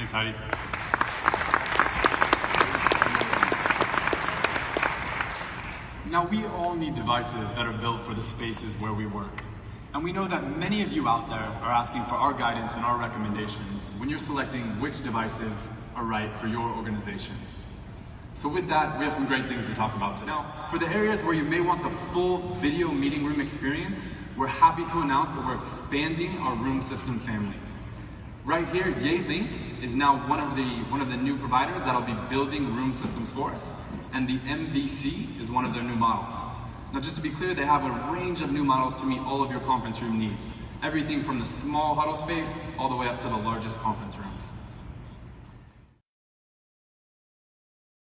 Thanks, Heidi. Now, we all need devices that are built for the spaces where we work. And we know that many of you out there are asking for our guidance and our recommendations when you're selecting which devices are right for your organization. So with that, we have some great things to talk about today. Now, for the areas where you may want the full video meeting room experience, we're happy to announce that we're expanding our room system family. Right here, Yealink is now one of the one of the new providers that'll be building room systems for us, and the MVC is one of their new models. Now, just to be clear, they have a range of new models to meet all of your conference room needs. Everything from the small huddle space all the way up to the largest conference rooms.